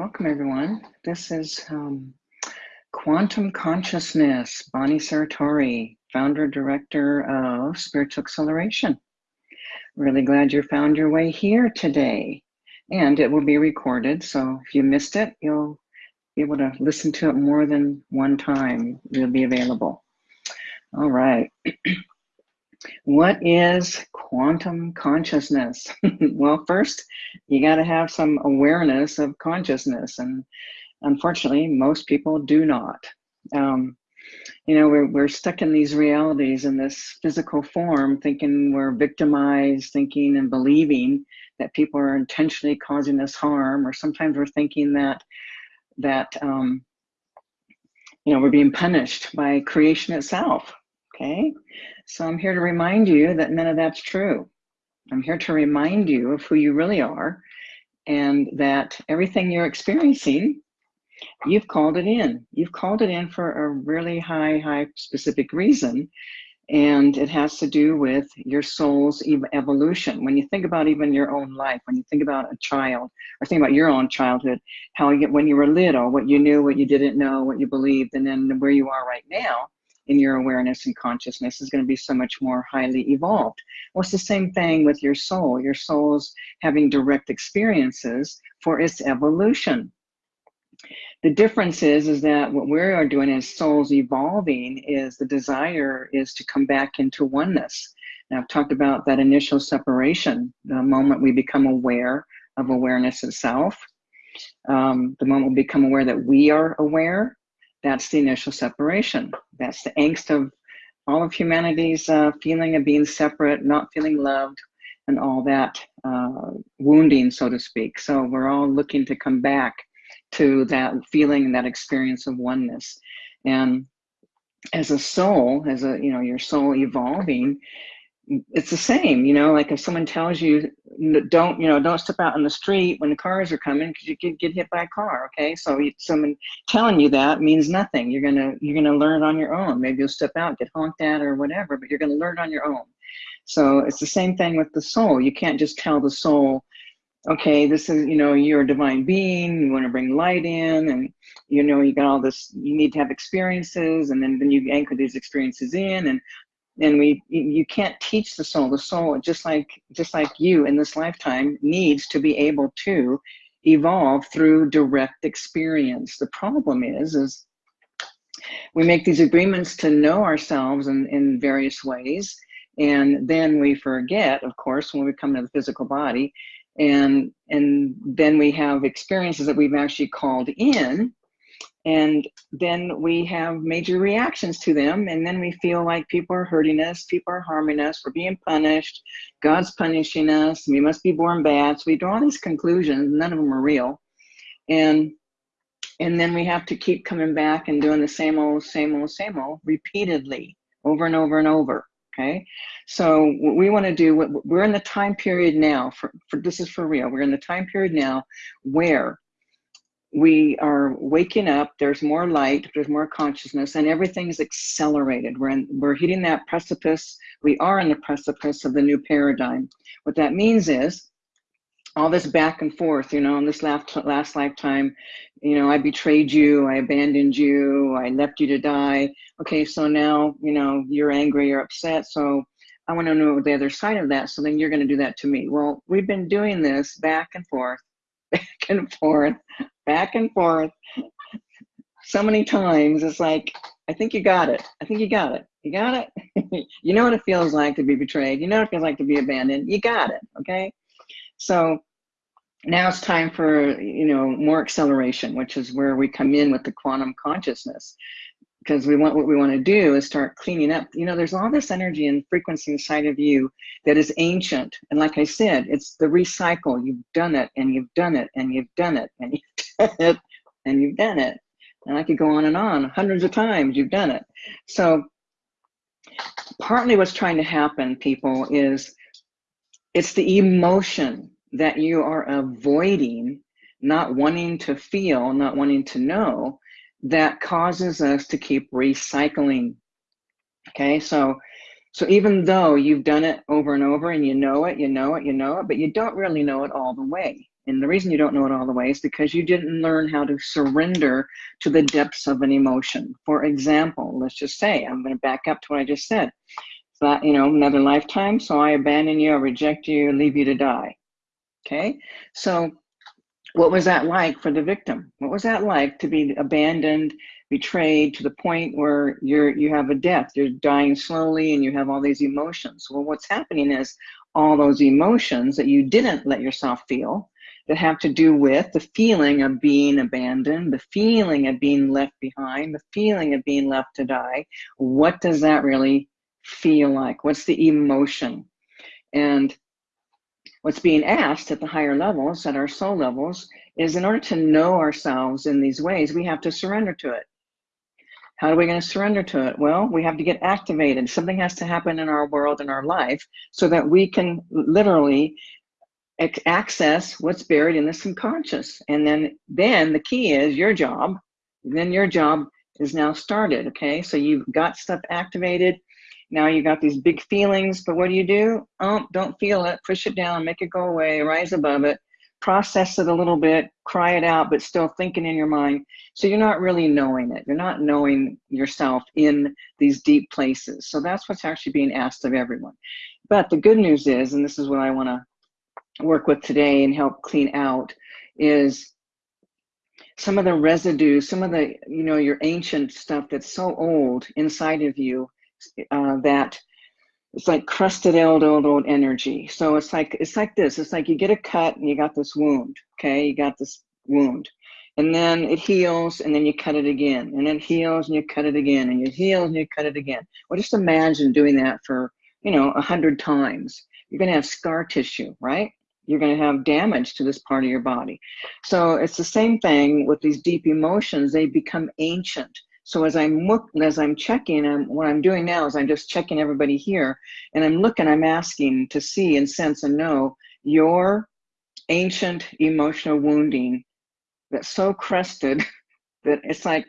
welcome everyone. This is um, Quantum Consciousness, Bonnie Sartori, founder director of Spiritual Acceleration. Really glad you found your way here today. And it will be recorded, so if you missed it, you'll be able to listen to it more than one time. It'll be available. All right. what is quantum consciousness? well, first, you got to have some awareness of consciousness. And unfortunately, most people do not. Um, you know, we're, we're stuck in these realities in this physical form, thinking we're victimized, thinking and believing that people are intentionally causing us harm, or sometimes we're thinking that, that um, you know, we're being punished by creation itself, okay? So I'm here to remind you that none of that's true. I'm here to remind you of who you really are and that everything you're experiencing, you've called it in. You've called it in for a really high, high specific reason. And it has to do with your soul's evolution. When you think about even your own life, when you think about a child, or think about your own childhood, how you, when you were little, what you knew, what you didn't know, what you believed, and then where you are right now, in your awareness and consciousness is going to be so much more highly evolved. Well, it's the same thing with your soul. Your soul's having direct experiences for its evolution. The difference is, is that what we are doing as souls evolving is the desire is to come back into oneness. Now, I've talked about that initial separation, the moment we become aware of awareness itself, um, the moment we become aware that we are aware, that's the initial separation. That's the angst of all of humanity's uh, feeling of being separate, not feeling loved, and all that uh, wounding, so to speak. So we're all looking to come back to that feeling and that experience of oneness. And as a soul, as a, you know, your soul evolving, it's the same, you know, like if someone tells you don't, you know, don't step out on the street when the cars are coming because you could get hit by a car. Okay. So someone telling you that means nothing. You're going to, you're going to learn on your own. Maybe you'll step out, get honked at or whatever, but you're going to learn on your own. So it's the same thing with the soul. You can't just tell the soul, okay, this is, you know, you're a divine being, you want to bring light in and, you know, you got all this, you need to have experiences and then, then you anchor these experiences in and and we you can't teach the soul. The soul just like just like you in this lifetime needs to be able to evolve through direct experience. The problem is is we make these agreements to know ourselves in, in various ways and then we forget of course when we come to the physical body and and then we have experiences that we've actually called in and then we have major reactions to them. And then we feel like people are hurting us people are harming us we're being punished god's punishing us we must be born bad. So we draw these conclusions none of them are real. And and then we have to keep coming back and doing the same old same old same old repeatedly over and over and over okay? So what we want to do we're in the time period now for, for this is for real we're in the time period now where we are waking up there's more light there's more consciousness and everything's accelerated. We're in we're hitting that precipice. We are in the precipice of the new paradigm. What that means is all this back and forth you know in this last last lifetime you know i betrayed you i abandoned you i left you to die. Okay so now you know you're angry you're upset so i want to know the other side of that so then you're going to do that to me. Well we've been doing this back and forth back and forth back and forth so many times. It's like, I think you got it. I think you got it. You got it. you know what it feels like to be betrayed. You know what it feels like to be abandoned. You got it. Okay. So now it's time for, you know, more acceleration, which is where we come in with the quantum consciousness because we want what we want to do is start cleaning up. You know, there's all this energy and frequency inside of you that is ancient. And like I said, it's the recycle. You've done it and you've done it and you've done it and you've done it and you've done it. And I could go on and on hundreds of times you've done it. So partly what's trying to happen, people, is it's the emotion that you are avoiding, not wanting to feel, not wanting to know, that causes us to keep recycling. Okay, so so even though you've done it over and over and you know it, you know it, you know it, but you don't really know it all the way. And the reason you don't know it all the way is because you didn't learn how to surrender to the depths of an emotion. For example, let's just say, I'm going to back up to what I just said. That, you know, another lifetime, so I abandon you, I reject you, leave you to die. Okay? So what was that like for the victim? What was that like to be abandoned, betrayed to the point where you're you have a death, you're dying slowly and you have all these emotions. Well, what's happening is all those emotions that you didn't let yourself feel that have to do with the feeling of being abandoned, the feeling of being left behind, the feeling of being left to die. What does that really feel like? What's the emotion? And what's being asked at the higher levels, at our soul levels, is in order to know ourselves in these ways, we have to surrender to it. How are we going to surrender to it? Well, we have to get activated. Something has to happen in our world, in our life, so that we can literally access what's buried in the subconscious. And then, then the key is your job. Then your job is now started. Okay, so you've got stuff activated. Now you got these big feelings, but what do you do? Oh, don't feel it. Push it down, make it go away, rise above it process it a little bit, cry it out, but still thinking in your mind. So you're not really knowing it. You're not knowing yourself in these deep places. So that's what's actually being asked of everyone. But the good news is, and this is what I want to work with today and help clean out, is some of the residue, some of the, you know, your ancient stuff that's so old inside of you uh, that it's like crusted old old old energy. So it's like it's like this. It's like you get a cut and you got this wound okay? You got this wound. And then it heals and then you cut it again. And it heals and you cut it again. And it heals and you cut it again. Well just imagine doing that for you know a hundred times. You're going to have scar tissue right? You're going to have damage to this part of your body. So it's the same thing with these deep emotions. They become ancient so as I'm look, as I'm checking, and what I'm doing now is I'm just checking everybody here, and I'm looking, I'm asking to see and sense and know your ancient emotional wounding that's so crested that it's like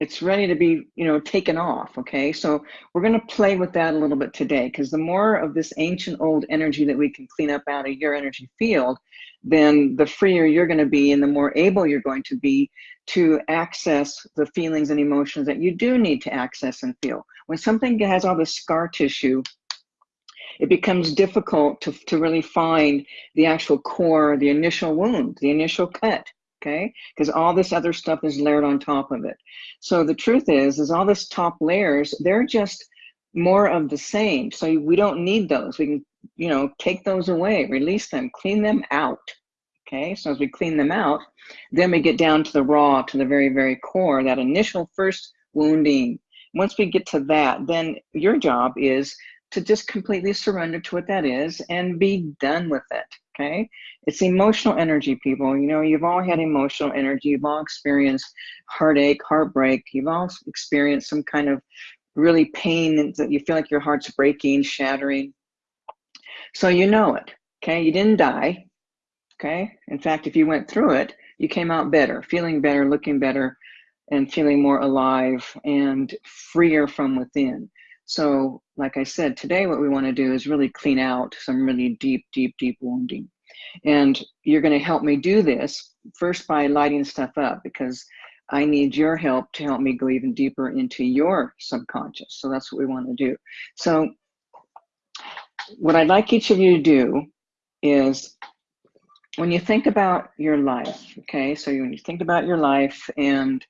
it's ready to be you know taken off okay so we're going to play with that a little bit today because the more of this ancient old energy that we can clean up out of your energy field then the freer you're going to be and the more able you're going to be to access the feelings and emotions that you do need to access and feel. When something has all this scar tissue, it becomes difficult to, to really find the actual core, the initial wound, the initial cut, okay? Because all this other stuff is layered on top of it. So the truth is, is all this top layers, they're just more of the same. So we don't need those. We can, you know, take those away, release them, clean them out, Okay, so as we clean them out, then we get down to the raw, to the very, very core, that initial first wounding. Once we get to that, then your job is to just completely surrender to what that is and be done with it. Okay, it's emotional energy, people. You know, you've all had emotional energy, you've all experienced heartache, heartbreak, you've all experienced some kind of really pain that you feel like your heart's breaking, shattering. So you know it. Okay, you didn't die, Okay. In fact, if you went through it, you came out better, feeling better, looking better, and feeling more alive and freer from within. So, like I said, today what we want to do is really clean out some really deep, deep, deep wounding. And you're going to help me do this first by lighting stuff up because I need your help to help me go even deeper into your subconscious. So that's what we want to do. So, what I'd like each of you to do is when you think about your life, okay, so when you think about your life and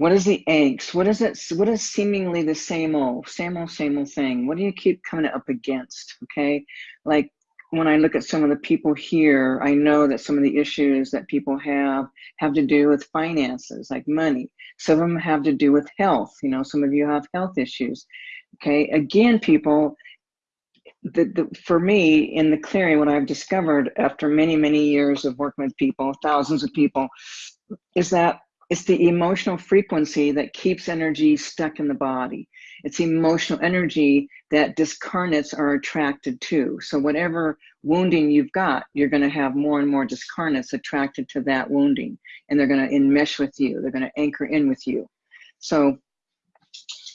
what is the angst? What is it? What is seemingly the same old, same old, same old thing? What do you keep coming up against? Okay, like when I look at some of the people here, I know that some of the issues that people have have to do with finances, like money. Some of them have to do with health. You know, some of you have health issues. Okay, again, people, the, the, for me in the clearing, what I've discovered after many, many years of working with people, thousands of people, is that it's the emotional frequency that keeps energy stuck in the body. It's emotional energy that discarnates are attracted to. So whatever wounding you've got, you're going to have more and more discarnates attracted to that wounding, and they're going to enmesh with you. They're going to anchor in with you. So,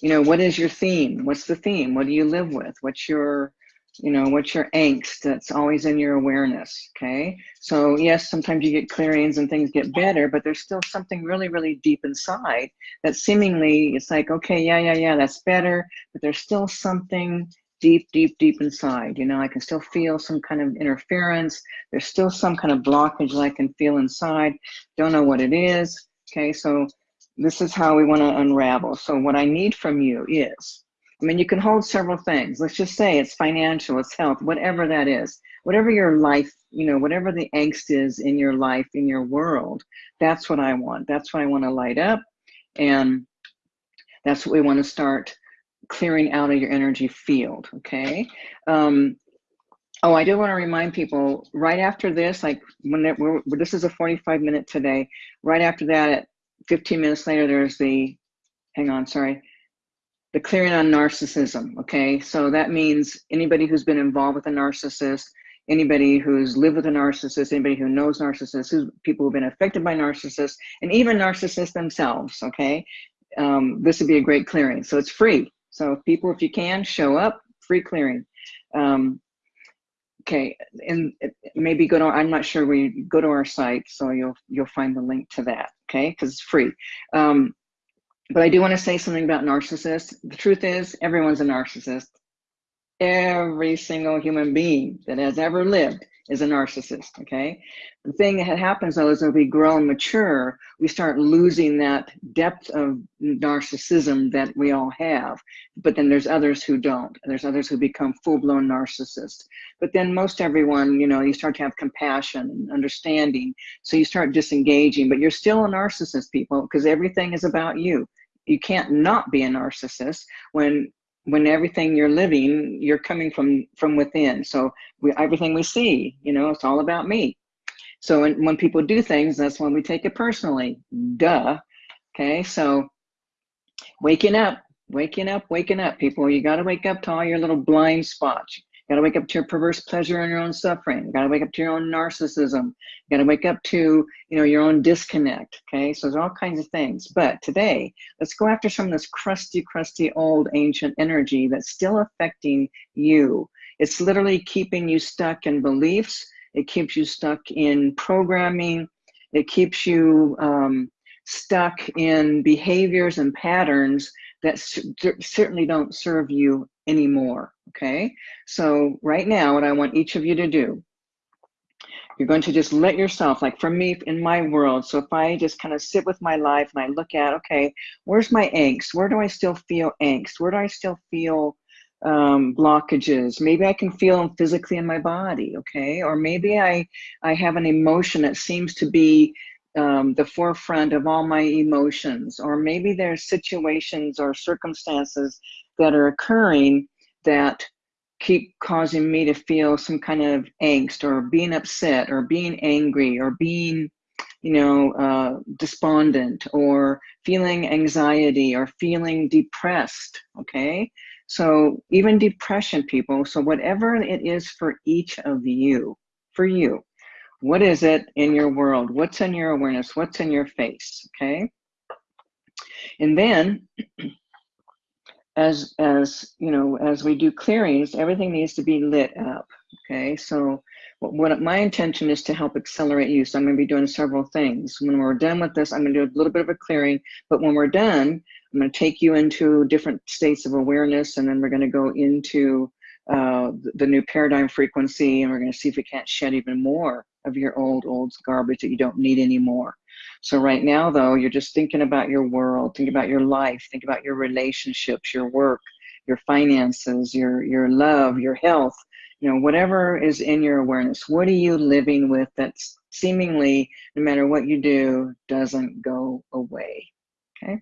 you know, what is your theme? What's the theme? What do you live with? What's your you know what's your angst that's always in your awareness okay? So yes sometimes you get clearings and things get better but there's still something really really deep inside that seemingly it's like okay yeah yeah yeah that's better but there's still something deep deep deep inside you know? I can still feel some kind of interference. There's still some kind of blockage i can feel inside. Don't know what it is okay? So this is how we want to unravel. So what i need from you is I mean, you can hold several things. Let's just say it's financial, it's health, whatever that is, whatever your life, you know, whatever the angst is in your life, in your world, that's what I want. That's what I want to light up. And that's what we want to start clearing out of your energy field. Okay. Um, oh, I do want to remind people right after this, like when it, we're, this is a 45 minute today, right after that, at 15 minutes later, there's the, hang on, sorry the clearing on narcissism. Okay, so that means anybody who's been involved with a narcissist, anybody who's lived with a narcissist, anybody who knows narcissists, who's, people who've been affected by narcissists, and even narcissists themselves. Okay, um, this would be a great clearing. So it's free. So people, if you can, show up. Free clearing. Um, okay, and maybe go to. I'm not sure. We go to our site, so you'll you'll find the link to that. Okay, because it's free. Um, but I do want to say something about narcissists. The truth is, everyone's a narcissist. Every single human being that has ever lived is a narcissist, okay? The thing that happens though is as we grow and mature, we start losing that depth of narcissism that we all have. But then there's others who don't. There's others who become full-blown narcissists. But then most everyone, you know, you start to have compassion and understanding. So you start disengaging, but you're still a narcissist, people, because everything is about you. You can't not be a narcissist when when everything you're living you're coming from from within. So we, everything we see you know it's all about me. So when, when people do things that's when we take it personally. Duh. Okay so waking up waking up waking up people. You got to wake up to all your little blind spots you got to wake up to your perverse pleasure and your own suffering. You got to wake up to your own narcissism. You got to wake up to, you know, your own disconnect. Okay, so there's all kinds of things. But today, let's go after some of this crusty, crusty, old, ancient energy that's still affecting you. It's literally keeping you stuck in beliefs. It keeps you stuck in programming. It keeps you um, stuck in behaviors and patterns that certainly don't serve you anymore. Okay, so right now, what I want each of you to do, you're going to just let yourself, like for me in my world, so if I just kind of sit with my life and I look at, okay, where's my angst? Where do I still feel angst? Where do I still feel um, blockages? Maybe I can feel them physically in my body, okay? Or maybe I, I have an emotion that seems to be um, the forefront of all my emotions, or maybe there's situations or circumstances that are occurring that keep causing me to feel some kind of angst or being upset or being angry or being you know uh, despondent or feeling anxiety or feeling depressed okay? So even depression people so whatever it is for each of you for you what is it in your world? What's in your awareness? What's in your face okay? And then as as you know as we do clearings everything needs to be lit up okay? So what, what my intention is to help accelerate you so i'm going to be doing several things. When we're done with this i'm going to do a little bit of a clearing but when we're done i'm going to take you into different states of awareness and then we're going to go into uh, the new paradigm frequency and we're going to see if we can't shed even more of your old old garbage that you don't need anymore so right now, though, you're just thinking about your world, think about your life, think about your relationships, your work, your finances, your your love, your health, you know, whatever is in your awareness. What are you living with that's seemingly, no matter what you do, doesn't go away? Okay.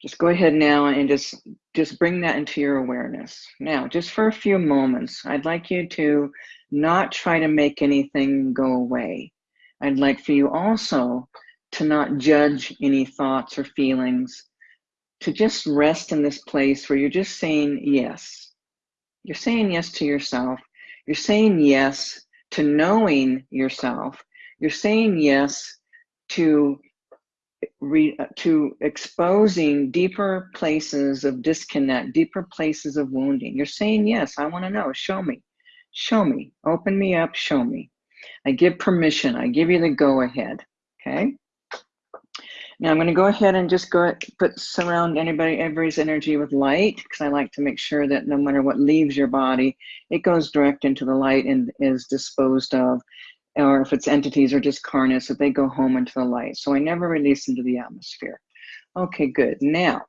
Just go ahead now and just just bring that into your awareness. Now, just for a few moments, I'd like you to not try to make anything go away I'd like for you also to not judge any thoughts or feelings, to just rest in this place where you're just saying yes. You're saying yes to yourself. You're saying yes to knowing yourself. You're saying yes to re, to exposing deeper places of disconnect, deeper places of wounding. You're saying, yes, I want to know. Show me. Show me. Open me up. Show me. I give permission. I give you the go ahead. Okay. Now I'm going to go ahead and just go put surround anybody, everybody's energy with light because I like to make sure that no matter what leaves your body, it goes direct into the light and is disposed of or if it's entities or discarnates, that they go home into the light. So I never release into the atmosphere. Okay, good. Now,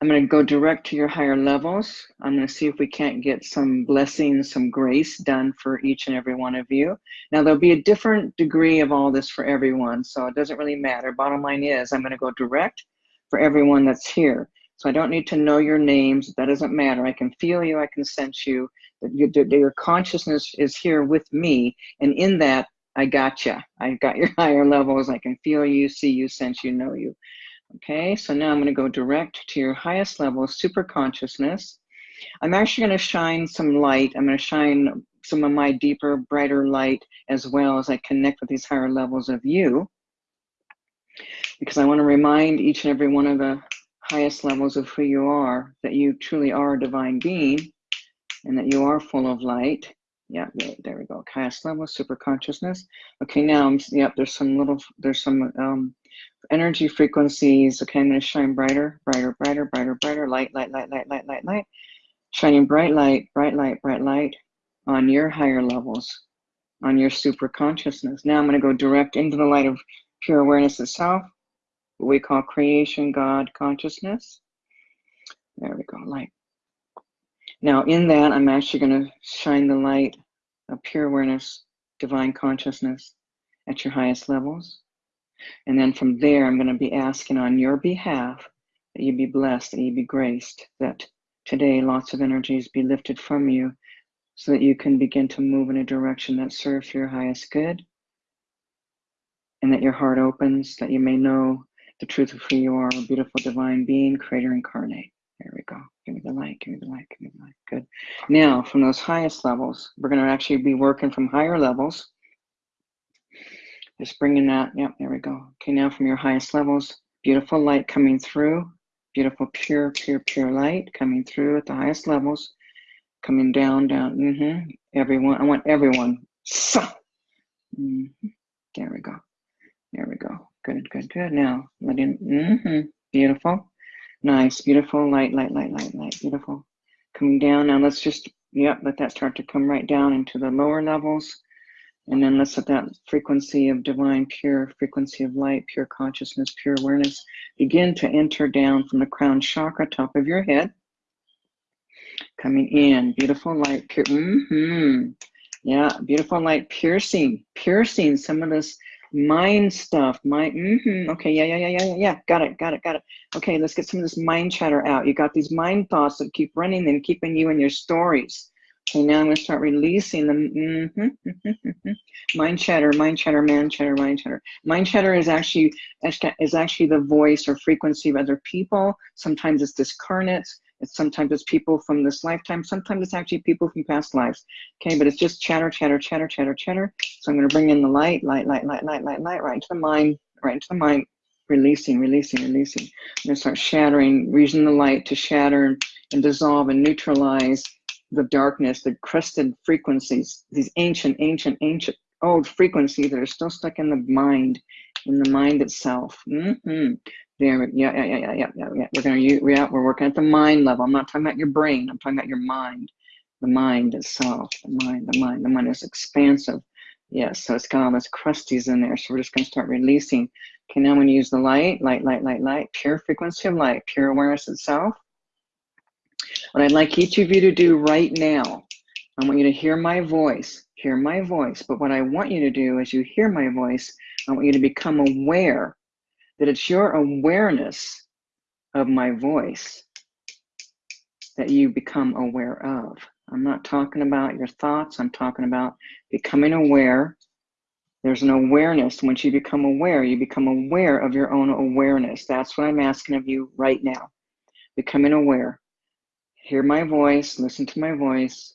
I'm going to go direct to your higher levels. I'm going to see if we can't get some blessings, some grace done for each and every one of you. Now, there'll be a different degree of all this for everyone, so it doesn't really matter. Bottom line is, I'm going to go direct for everyone that's here. So I don't need to know your names. That doesn't matter. I can feel you. I can sense you. Your, consciousness is here with me. And in that, I got you. I got your higher levels. I can feel you, see you, sense you, know you. Okay, so now I'm going to go direct to your highest level, super consciousness. I'm actually going to shine some light. I'm going to shine some of my deeper, brighter light as well as I connect with these higher levels of you. Because I want to remind each and every one of the highest levels of who you are, that you truly are a divine being and that you are full of light. Yeah, there we go. Highest level, super consciousness. Okay, now, I'm, yep, there's some little, there's some um, energy frequencies. Okay, I'm going to shine brighter, brighter, brighter, brighter, brighter, light, light, light, light, light, light, light. Shining bright light, bright light, bright light on your higher levels, on your super consciousness. Now I'm going to go direct into the light of pure awareness itself what we call creation God consciousness. There we go, light. Now, in that, I'm actually going to shine the light of pure awareness, divine consciousness at your highest levels. And then from there, I'm going to be asking on your behalf that you be blessed, that you be graced, that today lots of energies be lifted from you so that you can begin to move in a direction that serves your highest good and that your heart opens, that you may know the truth of who you are, a beautiful divine being, creator incarnate. There we go. Give me the light, give me the light, give me the light. Good. Now, from those highest levels, we're going to actually be working from higher levels. Just bringing that. Yep, there we go. Okay, now from your highest levels, beautiful light coming through. Beautiful, pure, pure, pure light coming through at the highest levels. Coming down, down. Mm-hmm. Everyone, I want everyone. Mm-hmm. There we go. There we go. Good, good, good. Now, let in. Mm-hmm. Beautiful. Nice, beautiful. Light, light, light, light, light. Beautiful. Coming down. Now let's just, yep, let that start to come right down into the lower levels. And then let's let that frequency of divine, pure frequency of light, pure consciousness, pure awareness. Begin to enter down from the crown chakra, top of your head. Coming in, beautiful light, pure, mm-hmm. Yeah, beautiful light, piercing, piercing some of this mind stuff mind mm-hmm, okay yeah yeah yeah yeah yeah got it got it got it. Okay let's get some of this mind chatter out. You got these mind thoughts that keep running and keeping you in your stories okay now i'm going to start releasing them mm-hmm, mind chatter mind chatter man chatter mind chatter mind chatter is actually is actually the voice or frequency of other people sometimes it's discarnates it's sometimes it's people from this lifetime. Sometimes it's actually people from past lives. Okay, but it's just chatter, chatter, chatter, chatter, chatter. So I'm going to bring in the light, light, light, light, light, light, light, right into the mind, right into the mind, releasing, releasing, releasing. I'm going to start shattering, using the light to shatter and dissolve and neutralize the darkness, the crusted frequencies, these ancient, ancient, ancient old frequencies that are still stuck in the mind, in the mind itself. Mm-hmm. There, yeah, yeah, yeah, yeah, yeah, yeah. We're gonna use, yeah, we're working at the mind level. I'm not talking about your brain. I'm talking about your mind, the mind itself. The mind, the mind, the mind is expansive. Yes, so it's got all this crusties in there. So we're just gonna start releasing. Okay, now I'm gonna use the light, light, light, light, light, pure frequency of light, pure awareness itself. What I'd like each of you to do right now, I want you to hear my voice, hear my voice. But what I want you to do as you hear my voice, I want you to become aware that it's your awareness of my voice that you become aware of. I'm not talking about your thoughts, I'm talking about becoming aware. There's an awareness. Once you become aware, you become aware of your own awareness. That's what I'm asking of you right now. Becoming aware. Hear my voice, listen to my voice,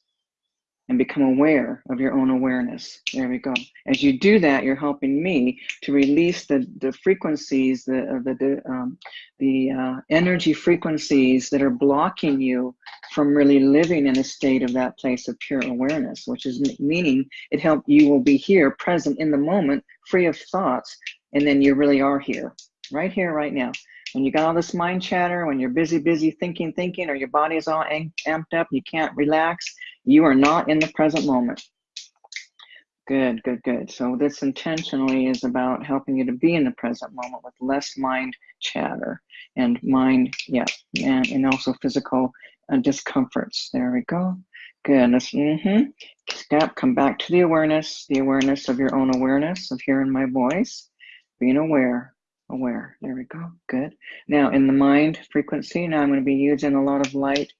and become aware of your own awareness. There we go. As you do that, you're helping me to release the, the frequencies, the, uh, the, the, um, the uh, energy frequencies that are blocking you from really living in a state of that place of pure awareness, which is meaning it help you will be here, present in the moment, free of thoughts, and then you really are here, right here, right now. When you got all this mind chatter, when you're busy, busy thinking, thinking, or your body is all amped up, you can't relax, you are not in the present moment. Good, good, good. So this intentionally is about helping you to be in the present moment with less mind chatter and mind, yeah, and, and also physical uh, discomforts. There we go. Good. Let's, mm-hmm. Step, come back to the awareness, the awareness of your own awareness of hearing my voice, being aware, aware. There we go. Good. Now in the mind frequency, now I'm going to be using a lot of light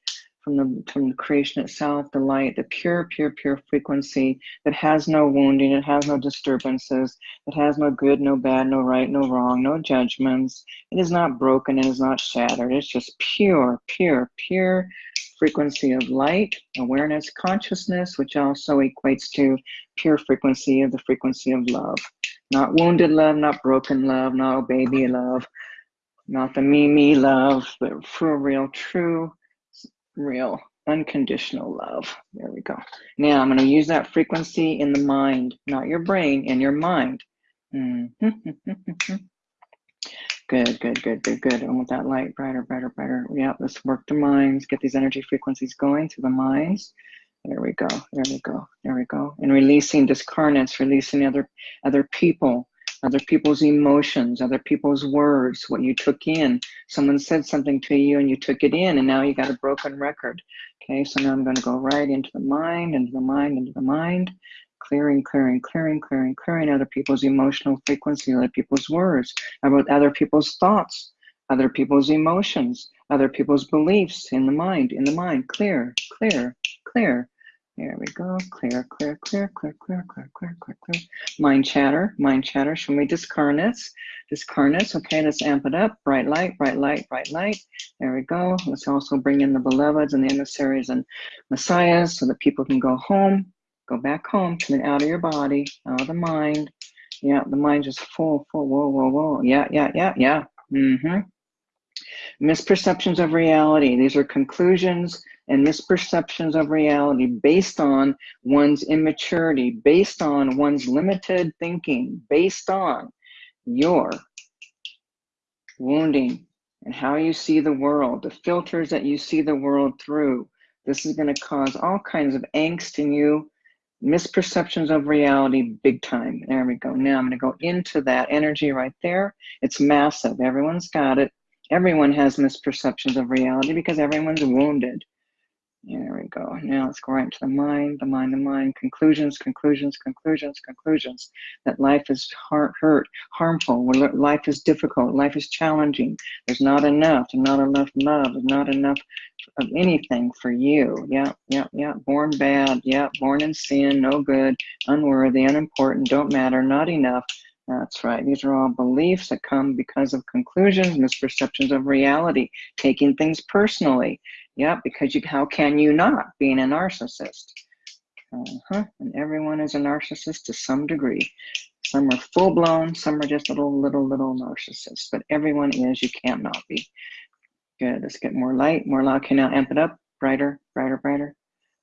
from the from the creation itself, the light, the pure, pure, pure frequency that has no wounding, it has no disturbances, it has no good, no bad, no right, no wrong, no judgments. It is not broken, it is not shattered. It's just pure, pure, pure frequency of light, awareness, consciousness, which also equates to pure frequency of the frequency of love. Not wounded love, not broken love, not baby love, not the me, me love, but for real, true, real, unconditional love. There we go. Now I'm going to use that frequency in the mind, not your brain, in your mind. Mm -hmm. Good, good, good, good, good. I want that light brighter, brighter, brighter. Yeah, let's work the minds, get these energy frequencies going through the minds. There we go. There we go. There we go. And releasing discarnates, releasing other other people, other people's emotions, other people's words, what you took in. Someone said something to you and you took it in and now you got a broken record. Okay, so now I'm going to go right into the mind, into the mind, into the mind, clearing, clearing, clearing, clearing, clearing other people's emotional frequency, other people's words, about other people's thoughts, other people's emotions, other people's beliefs in the mind, in the mind, clear, clear, clear, there we go. Clear, clear, clear, clear, clear, clear, clear, clear, clear. Mind chatter, mind chatter. Show me discarnates. Discarnates. Okay, let's amp it up. Bright light, bright light, bright light. There we go. Let's also bring in the beloveds and the emissaries and messiahs so that people can go home, go back home, coming out of your body, out of the mind. Yeah, the mind just full, full, whoa, whoa, whoa. Yeah, yeah, yeah, yeah. Mm-hmm. Misperceptions of reality. These are conclusions and misperceptions of reality based on one's immaturity, based on one's limited thinking, based on your wounding and how you see the world, the filters that you see the world through. This is going to cause all kinds of angst in you, misperceptions of reality big time. There we go. Now I'm going to go into that energy right there. It's massive. Everyone's got it. Everyone has misperceptions of reality because everyone's wounded. There we go. Now let's go right into the mind, the mind, the mind. Conclusions, conclusions, conclusions, conclusions. That life is hurt, hurt harmful. Life is difficult. Life is challenging. There's not enough. There's not enough love. There's not enough of anything for you. Yeah, yeah, yeah. Born bad. Yeah, born in sin. No good. Unworthy. Unimportant. Don't matter. Not enough. That's right. These are all beliefs that come because of conclusions, misperceptions of reality, taking things personally. Yeah, because you, how can you not being a narcissist? Uh-huh. And everyone is a narcissist to some degree. Some are full blown, some are just little, little, little narcissists, but everyone is, you can't not be. Good, let's get more light, more light. Okay, now amp it up, brighter, brighter, brighter.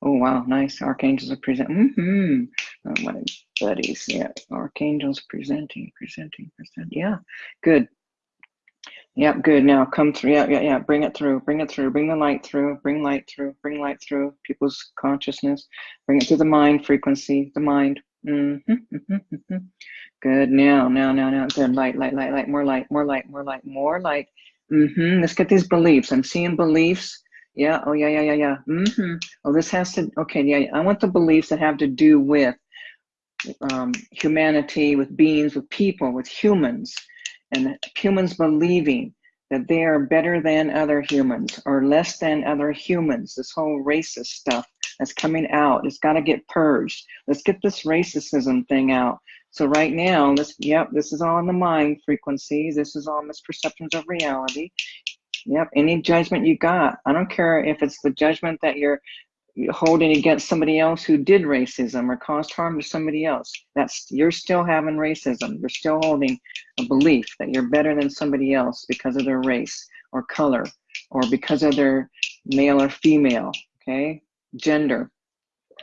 Oh, wow, nice. Archangels are present. Mm-hmm. Oh, my buddies, yeah. Archangels presenting, presenting, presenting. Yeah, good. Yep, good. Now come through. Yeah, yeah, yeah. Bring it through. Bring it through. Bring the light through. Bring light through. Bring light through people's consciousness. Bring it to the mind frequency. The mind. Mm -hmm, mm -hmm, mm -hmm. Good. Now, now, now, now. Good. Light, light, light, light. More light. More light. More light. More light. Mm-hmm. Let's get these beliefs. I'm seeing beliefs. Yeah. Oh, yeah, yeah, yeah, yeah. Mm-hmm. Oh, this has to. Okay. Yeah. I want the beliefs that have to do with um, humanity, with beings, with people, with humans and humans believing that they are better than other humans or less than other humans. This whole racist stuff that's coming out, it's got to get purged. Let's get this racism thing out. So right now, this, yep, this is all in the mind frequencies. This is all misperceptions of reality. Yep, any judgment you got. I don't care if it's the judgment that you're holding against somebody else who did racism or caused harm to somebody else. That's you're still having racism. You're still holding a belief that you're better than somebody else because of their race or color or because of their male or female, okay? Gender.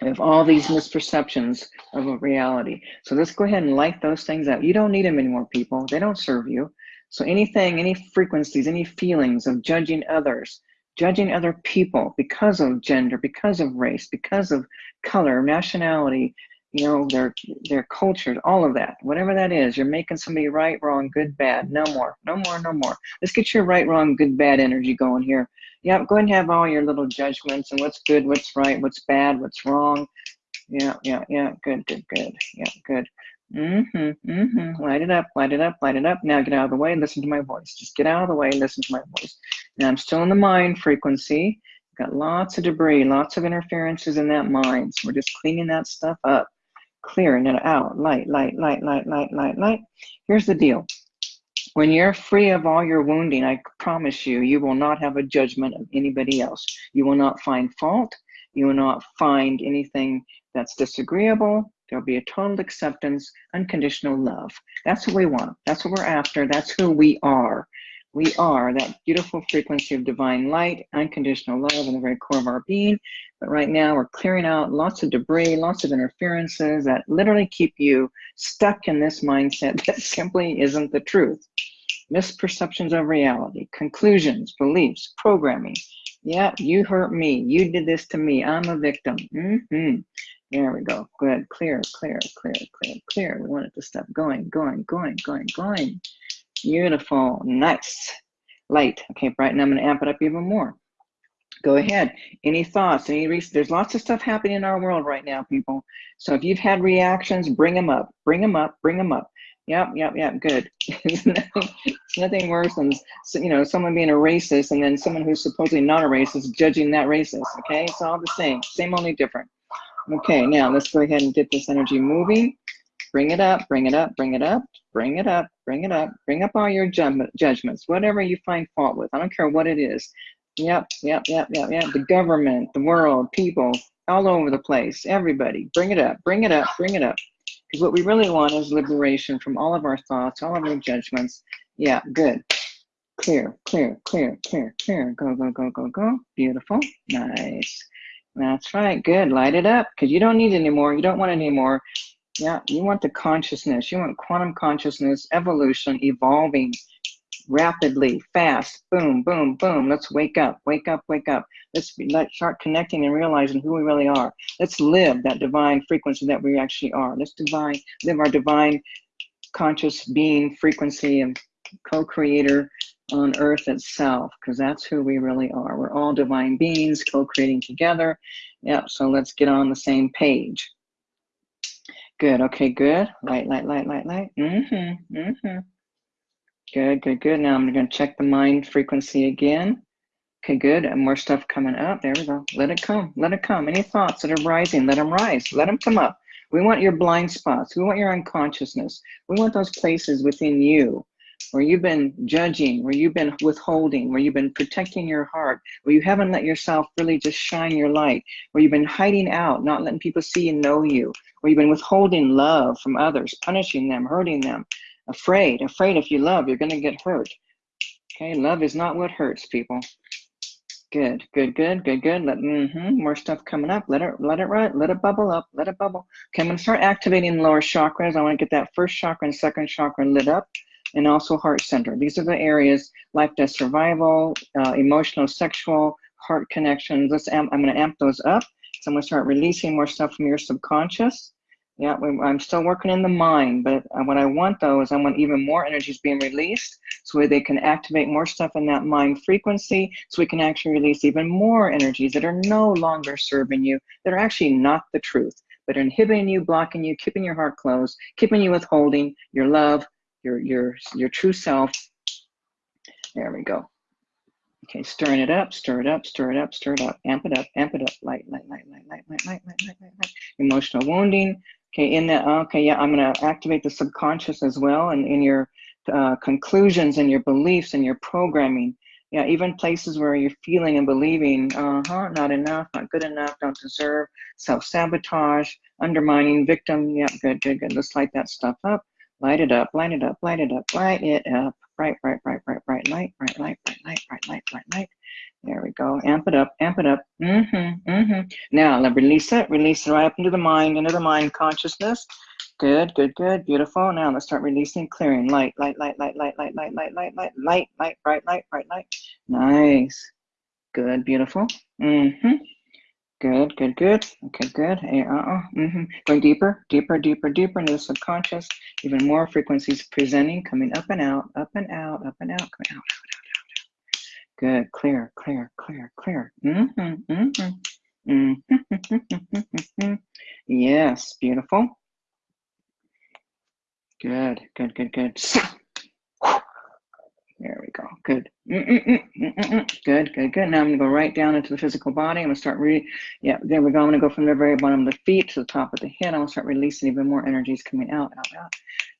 Have all these misperceptions of a reality. So let's go ahead and light those things out. You don't need them anymore, people. They don't serve you. So anything, any frequencies, any feelings of judging others, judging other people because of gender, because of race, because of color, nationality, you know, their their cultures, all of that, whatever that is, you're making somebody right, wrong, good, bad. No more, no more, no more. Let's get your right, wrong, good, bad energy going here. Yeah, go ahead and have all your little judgments and what's good, what's right, what's bad, what's wrong. Yeah, yeah, yeah. Good, good, good. Yeah, good. Mm-hmm, mm-hmm. Light it up, light it up, light it up. Now get out of the way, and listen to my voice. Just get out of the way, and listen to my voice. Now I'm still in the mind frequency. Got lots of debris, lots of interferences in that mind. So we're just cleaning that stuff up, clearing it out. Light, light, light, light, light, light, light. Here's the deal. When you're free of all your wounding, I promise you, you will not have a judgment of anybody else. You will not find fault. You will not find anything that's disagreeable. There'll be a total acceptance, unconditional love. That's what we want. That's what we're after. That's who we are. We are that beautiful frequency of divine light, unconditional love in the very core of our being. But right now, we're clearing out lots of debris, lots of interferences that literally keep you stuck in this mindset that simply isn't the truth. Misperceptions of reality, conclusions, beliefs, programming. Yeah, you hurt me. You did this to me. I'm a victim. Mm-hmm. There we go. Good. Clear, clear, clear, clear, clear. We want it to stop going, going, going, going, going. Beautiful. Nice. Light. Okay, brighten. I'm going to amp it up even more. Go ahead. Any thoughts? Any re- There's lots of stuff happening in our world right now, people. So if you've had reactions, bring them up. Bring them up. Bring them up. Yep, yep, yep. Good. it's, nothing, it's nothing worse than you know someone being a racist and then someone who's supposedly not a racist judging that racist. Okay, it's all the same. Same, only different. Okay, now let's go ahead and get this energy moving. Bring it up, bring it up, bring it up, bring it up, bring it up. Bring up all your judgments, whatever you find fault with. I don't care what it is. Yep, yep, yep, yep, yep. The government, the world, people, all over the place, everybody. Bring it up, bring it up, bring it up. Because what we really want is liberation from all of our thoughts, all of our judgments. Yeah, good. Clear, clear, clear, clear, clear. Go, go, go, go, go. Beautiful. Nice. That's right. Good. Light it up because you don't need it anymore. You don't want it anymore. Yeah, you want the consciousness. You want quantum consciousness, evolution, evolving rapidly, fast. Boom, boom, boom. Let's wake up, wake up, wake up. Let's be, let's start connecting and realizing who we really are. Let's live that divine frequency that we actually are. Let's divine live our divine conscious being frequency and co-creator on earth itself because that's who we really are. We're all divine beings co-creating together. Yep so let's get on the same page. Good okay good. Light light light light light. Mm-hmm mm-hmm. Good good good. Now i'm going to check the mind frequency again. Okay good. And more stuff coming up. There we go. Let it come. Let it come. Any thoughts that are rising let them rise. Let them come up. We want your blind spots. We want your unconsciousness. We want those places within you where you've been judging, where you've been withholding, where you've been protecting your heart, where you haven't let yourself really just shine your light, where you've been hiding out, not letting people see and know you, where you've been withholding love from others, punishing them, hurting them, afraid, afraid if you love, you're going to get hurt. Okay, love is not what hurts people. Good, good, good, good, good. Let mm-hmm, more stuff coming up. Let it let it run, let it bubble up, let it bubble. Okay, I'm gonna start activating lower chakras. I want to get that first chakra and second chakra lit up and also heart center. These are the areas, life, death, survival, uh, emotional, sexual, heart connections. Let's amp, I'm gonna amp those up. So I'm gonna start releasing more stuff from your subconscious. Yeah, I'm still working in the mind, but uh, what I want though is I want even more energies being released so they can activate more stuff in that mind frequency so we can actually release even more energies that are no longer serving you, that are actually not the truth, but inhibiting you, blocking you, keeping your heart closed, keeping you withholding your love, your your your true self. There we go. Okay, stirring it up, stir it up, stir it up, stir it up, amp it up, amp it up, light, light, light, light, light, light, light, light, light, light, light. Emotional wounding. Okay, in that, okay, yeah, I'm gonna activate the subconscious as well and in your uh, conclusions and your beliefs and your programming. Yeah, even places where you're feeling and believing, uh-huh, not enough, not good enough, don't deserve, self-sabotage, undermining, victim. Yeah, good, good, good. Let's light that stuff up. Light it up, light it up, light it up, light it up. Bright, bright, bright, bright, bright light, bright light, bright light, bright light, bright light. There we go. Amp it up, amp it up. Mm-hmm, mm-hmm. Now, let release it, release it right up into the mind, into the mind consciousness. Good, good, good, beautiful. Now let's start releasing, clearing. Light, light, light, light, light, light, light, light, light, light, light, light, bright light, bright light. Nice. Good, beautiful. Mm-hmm. Good, good, good. Okay, good. Hey, uh-uh. Mm-hmm. Going deeper, deeper, deeper, deeper into the subconscious. Even more frequencies presenting, coming up and out, up and out, up and out, coming out, out, out, out. Good. Clear, clear, clear, clear. Mm-hmm. Mm-hmm. Mm-hmm. yes, beautiful. Good, good, good, good. There we go. Good. Mm -mm -mm good, good, good. Now I'm going to go right down into the physical body. I'm going to start reading. Yeah, there we go. I'm going to go from the very bottom of the feet to the top of the head. I'm going to start releasing even more energies coming out, out, out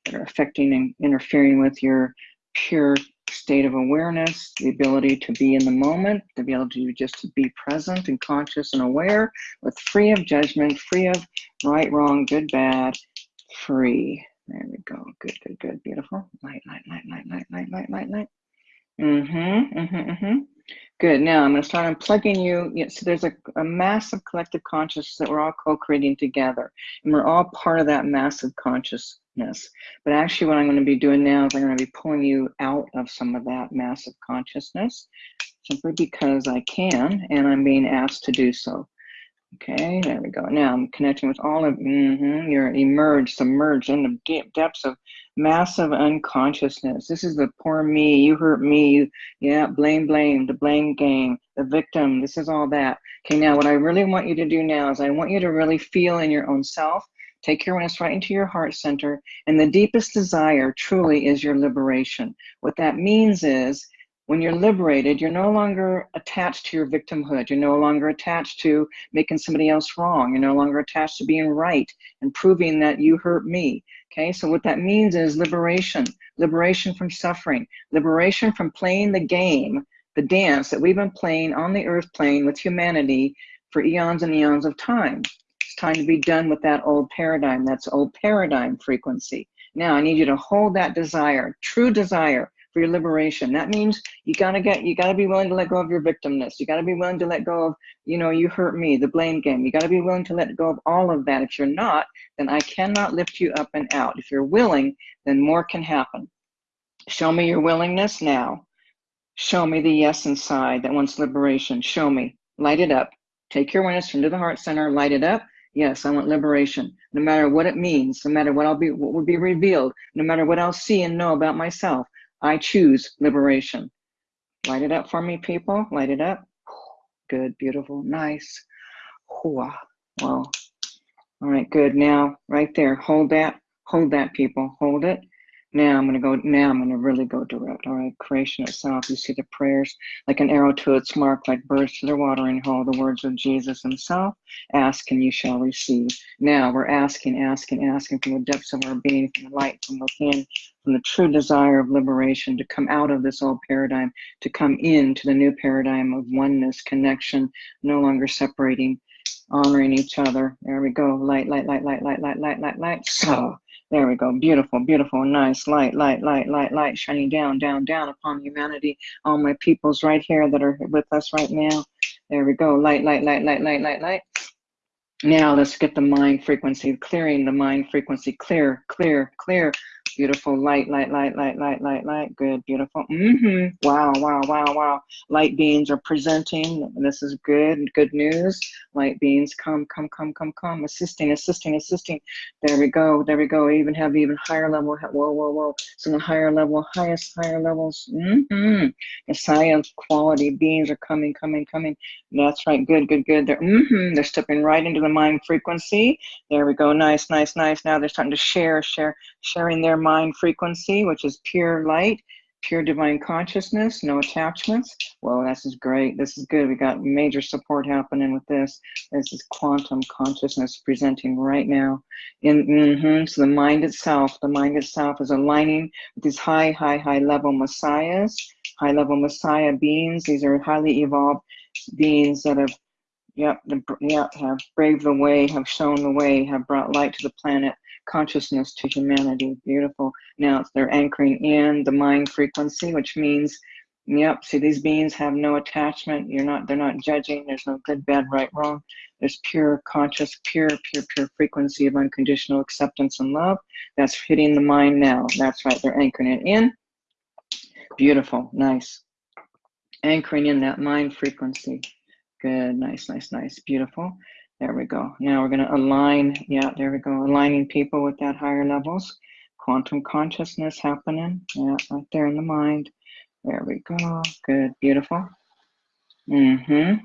that are affecting and interfering with your pure state of awareness, the ability to be in the moment, the ability to just to be present and conscious and aware with free of judgment, free of right, wrong, good, bad, free. There we go. Good, good, good. Beautiful. Light, light, light, light, light, light, light, light, light. Mm-hmm, mm-hmm, mm-hmm. Good. Now I'm going to start unplugging you. So there's a, a massive collective consciousness that we're all co-creating together. And we're all part of that massive consciousness. But actually what I'm going to be doing now is I'm going to be pulling you out of some of that massive consciousness simply because I can and I'm being asked to do so. Okay, there we go. Now I'm connecting with all of mm -hmm, you're emerged, submerged in the deep depths of massive unconsciousness. This is the poor me, you hurt me, you, yeah, blame, blame, the blame game, the victim. This is all that. Okay, now what I really want you to do now is I want you to really feel in your own self. Take your awareness right into your heart center, and the deepest desire truly is your liberation. What that means is when you're liberated, you're no longer attached to your victimhood. You're no longer attached to making somebody else wrong. You're no longer attached to being right and proving that you hurt me. Okay, so what that means is liberation, liberation from suffering, liberation from playing the game, the dance that we've been playing on the earth plane with humanity for eons and eons of time. It's time to be done with that old paradigm. That's old paradigm frequency. Now I need you to hold that desire, true desire, for your liberation. That means you gotta get, you gotta be willing to let go of your victimness. You gotta be willing to let go of, you know, you hurt me, the blame game. You gotta be willing to let go of all of that. If you're not, then I cannot lift you up and out. If you're willing, then more can happen. Show me your willingness now. Show me the yes inside that wants liberation. Show me. Light it up. Take your awareness into the heart center, light it up. Yes, I want liberation. No matter what it means, no matter what I'll be what will be revealed, no matter what I'll see and know about myself, I choose liberation. Light it up for me, people. Light it up. Good, beautiful, nice. Well, all right, good. Now, right there, hold that, hold that, people, hold it. Now I'm going to go, now I'm going to really go direct. All right, creation itself, you see the prayers like an arrow to its mark, like birds to their watering hole, the words of Jesus himself, ask and you shall receive. Now we're asking, asking, asking from the depths of our being, from the light from within, from the true desire of liberation to come out of this old paradigm, to come into the new paradigm of oneness, connection, no longer separating, honoring each other. There we go, light, light, light, light, light, light, light, light, light. So there we go. Beautiful, beautiful, nice light, light, light, light, light shining down, down, down upon humanity. All my peoples right here that are with us right now. There we go. Light, light, light, light, light, light, light. Now let's get the mind frequency, clearing the mind frequency. Clear, clear, clear. Beautiful light, light, light, light, light, light, light. Good, beautiful. Mm-hmm. Wow, wow, wow, wow. Light beings are presenting. This is good, good news. Light beings, come, come, come, come, come. Assisting, assisting, assisting. There we go, there we go. even have even higher level. Whoa, whoa, whoa. So the higher level, highest, higher levels. Mm-hmm. Messiah quality beings are coming, coming, coming. That's right. Good, good, good. They're, mm-hmm. They're stepping right into the mind frequency. There we go. Nice, nice, nice. Now they're starting to share, share, sharing their mind frequency, which is pure light, pure divine consciousness, no attachments. Well, this is great. This is good. We got major support happening with this. This is quantum consciousness presenting right now. In mm -hmm, so the mind itself, the mind itself is aligning with these high, high, high level messiahs, high level Messiah beings. These are highly evolved beings that have, yep, yep, have braved the way, have shown the way, have brought light to the planet, consciousness to humanity. Beautiful. Now they're anchoring in the mind frequency, which means Yep. See, these beings have no attachment. You're not. They're not judging. There's no good, bad, right, wrong. There's pure, conscious, pure, pure, pure frequency of unconditional acceptance and love. That's hitting the mind now. That's right. They're anchoring it in. Beautiful. Nice. Anchoring in that mind frequency. Good. Nice. Nice. Nice. Beautiful. There we go. Now we're going to align. Yeah. There we go. Aligning people with that higher levels. Quantum consciousness happening. Yeah. Right there in the mind there we go. Good, beautiful. Mm-hmm.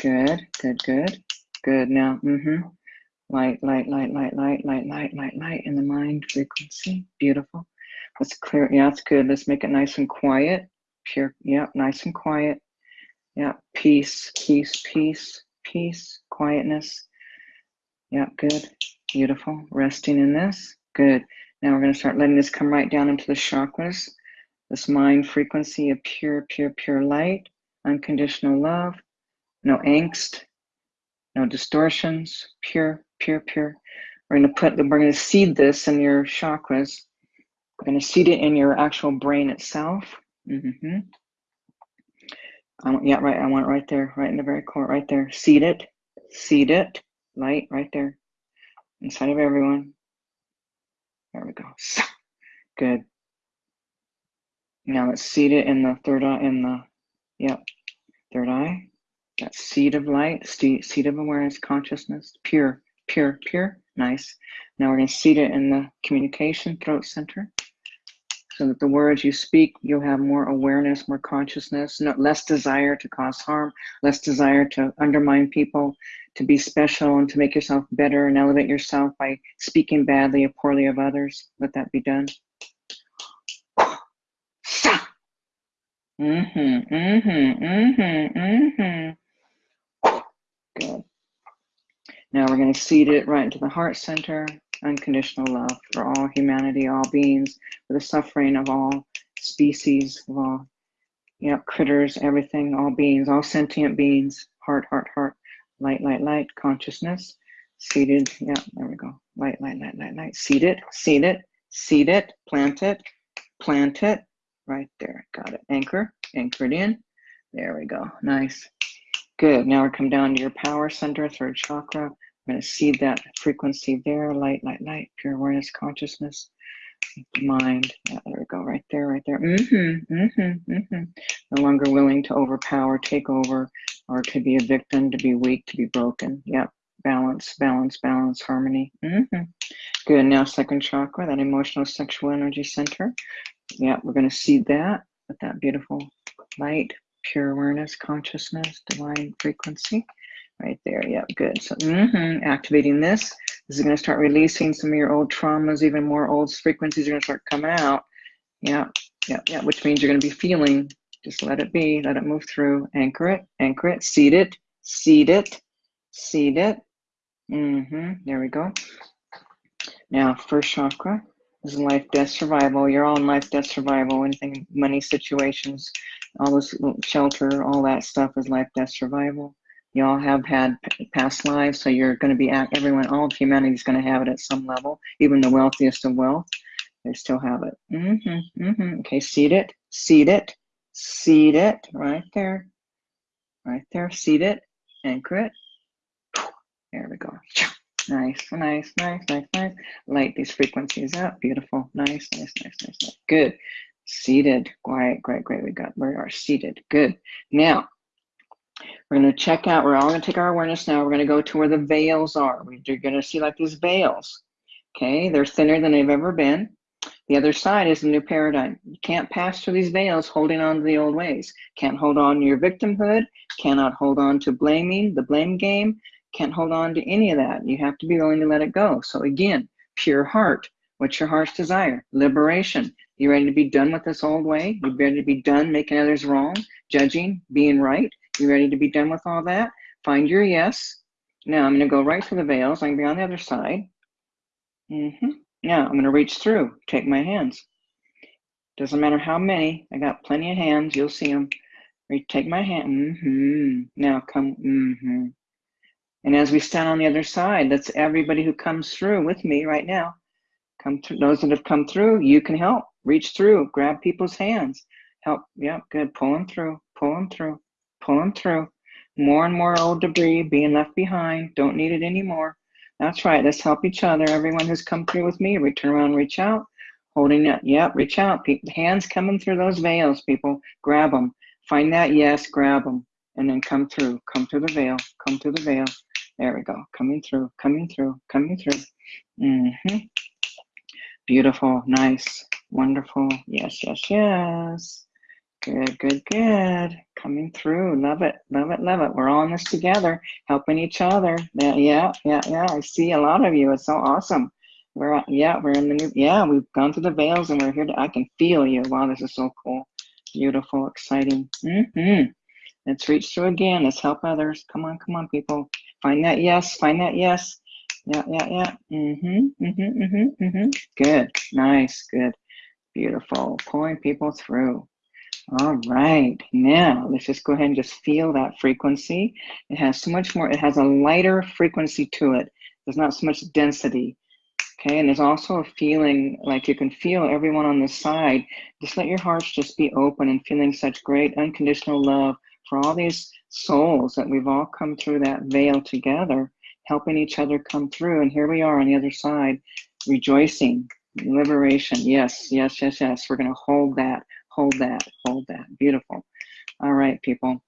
Good, good, good. Good now. Mm-hmm. Light, light, light, light, light, light, light, light, light in the mind frequency. Beautiful. Let's clear. Yeah, that's good. Let's make it nice and quiet. Pure. Yeah, nice and quiet. Yeah, peace, peace, peace, peace, quietness. Yeah, good. Beautiful. Resting in this. Good. Now we're going to start letting this come right down into the chakras this mind frequency of pure, pure, pure light, unconditional love, no angst, no distortions, pure, pure, pure. We're going to put, we're going to seed this in your chakras. We're going to seed it in your actual brain itself. Mm-hmm. I want, yeah, right. I want it right there, right in the very core, right there. Seed it, seed it, light right there, inside of everyone. There we go. Good. Now let's seed it in the third eye, in the, yep, third eye. That seed of light, seed of awareness, consciousness, pure, pure, pure, nice. Now we're going to seed it in the communication throat center so that the words you speak, you'll have more awareness, more consciousness, less desire to cause harm, less desire to undermine people, to be special and to make yourself better and elevate yourself by speaking badly or poorly of others. Let that be done. Mm-hmm, mm-hmm, mm-hmm, mm-hmm. Good. Now we're going to seed it right into the heart center. Unconditional love for all humanity, all beings, for the suffering of all species, of all you know, critters, everything, all beings, all sentient beings. Heart, heart, heart. Light, light, light. Consciousness. Seated. Yeah, there we go. Light, light, light, light, light. Seed it, seed it, seed it, plant it, plant it, right there. Got it. Anchor, anchored in. There we go. Nice. Good. Now we come down to your power center, third chakra. I'm going to seed that frequency there. Light, light, light, pure awareness, consciousness, mind. Yeah, there we go. Right there, right there. Mm-hmm, mm-hmm, mm-hmm. No longer willing to overpower, take over, or to be a victim, to be weak, to be broken. Yep. Balance, balance, balance, harmony. Mm-hmm. Good. Now, second chakra, that emotional sexual energy center. Yeah, we're going to see that with that beautiful light, pure awareness, consciousness, divine frequency. Right there. Yeah, good. So mm-hmm, activating this. This is going to start releasing some of your old traumas, even more old frequencies are going to start coming out. Yeah, yeah, yeah, which means you're going to be feeling. Just let it be, let it move through. Anchor it, anchor it, seed it, seed it, seed it. Mm-hmm. There we go. Now, first chakra is life, death, survival. You're all in life, death, survival. Anything, money situations, all this shelter, all that stuff is life, death, survival. You all have had past lives, so you're going to be at everyone. All of humanity is going to have it at some level. Even the wealthiest of wealth, they still have it. Mm-hmm, mm-hmm. Okay, seed it, seed it, seed it, right there, right there. Seed it, anchor it. There we go. Nice, nice, nice, nice, nice. Light these frequencies up. Beautiful. Nice, nice, nice, nice, nice. Good. Seated. Quiet. Great, great. We got, we are seated. Good. Now, we're going to check out, we're all going to take our awareness now. We're going to go to where the veils are. We're going to see like these veils. Okay. They're thinner than they've ever been. The other side is the new paradigm. You can't pass through these veils holding on to the old ways. Can't hold on to your victimhood. Cannot hold on to blaming, the blame game can't hold on to any of that. You have to be willing to let it go. So again, pure heart. What's your heart's desire? Liberation. You ready to be done with this old way? You ready to be done making others wrong, judging, being right? You ready to be done with all that? Find your yes. Now I'm going to go right through the veils. I'm to be on the other side. Mm -hmm. Now I'm going to reach through. Take my hands. Doesn't matter how many. I got plenty of hands. You'll see them. Take my hand. Mm-hmm. Now come. Mm-hmm. And as we stand on the other side, that's everybody who comes through with me right now. Come through. Those that have come through, you can help. Reach through. Grab people's hands. Help. Yep. Good. Pull them through. Pull them through. Pull them through. More and more old debris being left behind. Don't need it anymore. That's right. Let's help each other. Everyone who's come through with me, we turn around, reach out, holding it. Yep, reach out. Hands coming through those veils, people. Grab them. Find that yes, grab them, and then come through. Come through the veil. Come through the veil. There we go. Coming through. Coming through. Coming through. Mm-hmm. Beautiful. Nice. Wonderful. Yes. Yes. Yes. Good, good, good. Coming through. Love it, love it, love it. We're all in this together, helping each other. Yeah, yeah, yeah, yeah. I see a lot of you. It's so awesome. We're yeah, we're in the new yeah, we've gone through the veils and we're here to I can feel you. Wow, this is so cool. Beautiful, exciting. Mm-hmm. Let's reach through again. Let's help others. Come on, come on, people. Find that yes, find that yes. Yeah, yeah, yeah. Mm-hmm. Mm-hmm. Mm-hmm. Mm-hmm. Good. Nice. Good. Beautiful. Pulling people through. All right, now let's just go ahead and just feel that frequency. It has so much more, it has a lighter frequency to it. There's not so much density. Okay, and there's also a feeling like you can feel everyone on the side. Just let your hearts just be open and feeling such great unconditional love for all these souls that we've all come through that veil together, helping each other come through. And here we are on the other side, rejoicing, liberation. Yes, yes, yes, yes. We're going to hold that hold that, hold that. Beautiful. All right, people.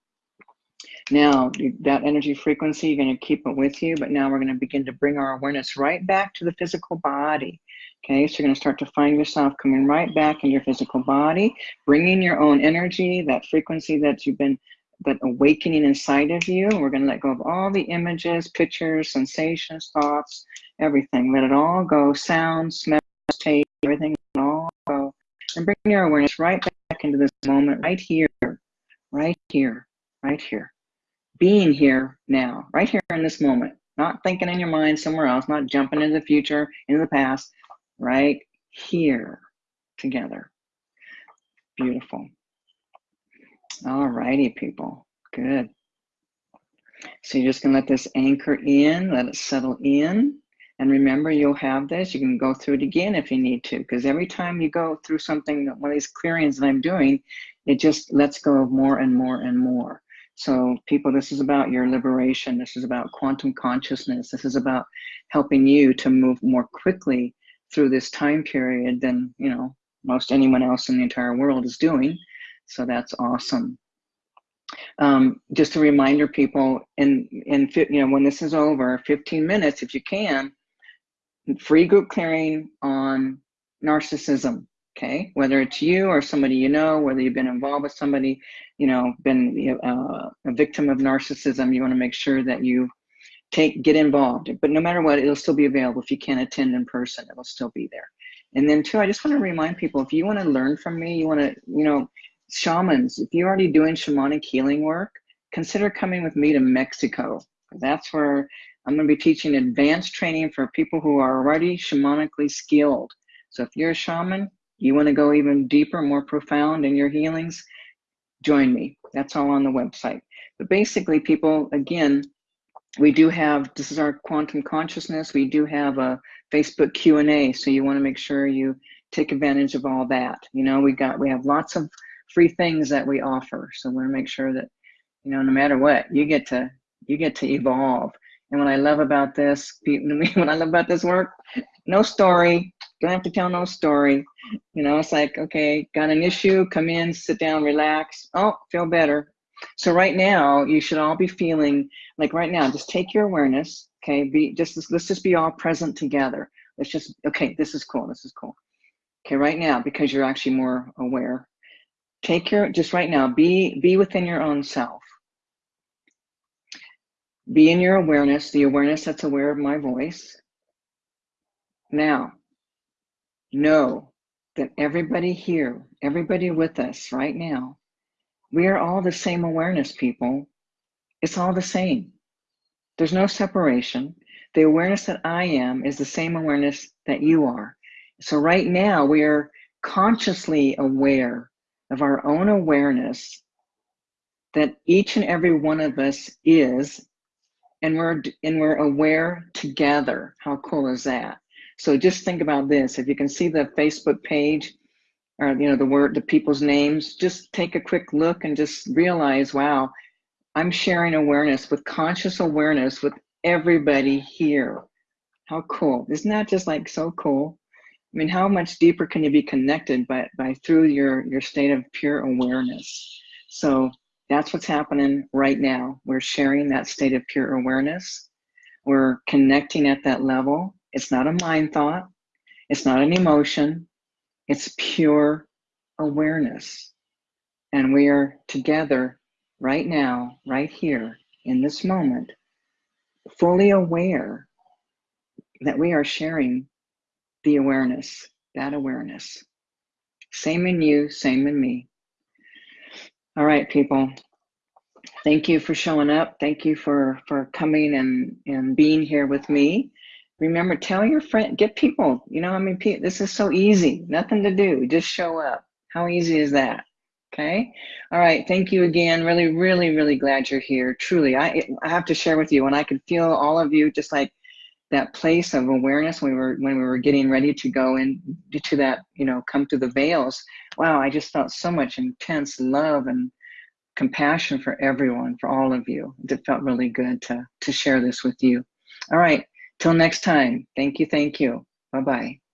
Now, that energy frequency, you're going to keep it with you, but now we're going to begin to bring our awareness right back to the physical body. Okay, so you're going to start to find yourself coming right back in your physical body, bringing your own energy, that frequency that you've been that awakening inside of you. We're going to let go of all the images, pictures, sensations, thoughts, everything. Let it all go. Sound, smell, taste, everything all go. And bring your awareness right back back into this moment right here, right here, right here. Being here now, right here in this moment, not thinking in your mind somewhere else, not jumping into the future, into the past, right here together. Beautiful. All righty, people. Good. So you're just going to let this anchor in, let it settle in. And remember, you'll have this. You can go through it again if you need to, because every time you go through something, one of these clearings that I'm doing, it just lets go of more and more and more. So, people, this is about your liberation. This is about quantum consciousness. This is about helping you to move more quickly through this time period than you know most anyone else in the entire world is doing. So that's awesome. Um, just a reminder, people, in in you know when this is over, 15 minutes, if you can, free group clearing on narcissism okay? Whether it's you or somebody you know whether you've been involved with somebody you know been uh, a victim of narcissism you want to make sure that you take get involved. But no matter what it'll still be available if you can't attend in person it'll still be there. And then two i just want to remind people if you want to learn from me you want to you know shamans if you're already doing shamanic healing work consider coming with me to mexico. That's where I'm going to be teaching advanced training for people who are already shamanically skilled. So if you're a shaman, you want to go even deeper, more profound in your healings, join me. That's all on the website. But basically, people, again, we do have, this is our quantum consciousness. We do have a Facebook Q&A. So you want to make sure you take advantage of all that. You know, we got, we have lots of free things that we offer. So we want to make sure that, you know, no matter what, you get to, you get to evolve. And what I love about this, what I love about this work, no story. Don't have to tell no story. You know, it's like, okay, got an issue, come in, sit down, relax. Oh, feel better. So right now, you should all be feeling like right now, just take your awareness, okay, be just let's just be all present together. Let's just okay, this is cool, this is cool. Okay, right now, because you're actually more aware, take your just right now, be be within your own self be in your awareness, the awareness that's aware of my voice. Now, know that everybody here, everybody with us right now, we are all the same awareness, people. It's all the same. There's no separation. The awareness that I am is the same awareness that you are. So right now we are consciously aware of our own awareness that each and every one of us is and we're and we're aware together. How cool is that? So just think about this. If you can see the facebook page or you know the word the people's names just take a quick look and just realize wow i'm sharing awareness with conscious awareness with everybody here. How cool. Isn't that just like so cool? I mean how much deeper can you be connected by by through your your state of pure awareness? So that's what's happening right now. We're sharing that state of pure awareness. We're connecting at that level. It's not a mind thought, it's not an emotion, it's pure awareness. And we are together right now, right here, in this moment, fully aware that we are sharing the awareness, that awareness. Same in you, same in me. All right, people. Thank you for showing up. Thank you for for coming and and being here with me. Remember, tell your friend, get people. You know, I mean, this is so easy. Nothing to do. Just show up. How easy is that? Okay. All right. Thank you again. Really, really, really glad you're here. Truly, I I have to share with you, and I can feel all of you just like that place of awareness when we were when we were getting ready to go into that you know come to the veils. Wow i just felt so much intense love and compassion for everyone for all of you. It felt really good to to share this with you. All right till next time. Thank you thank you. Bye bye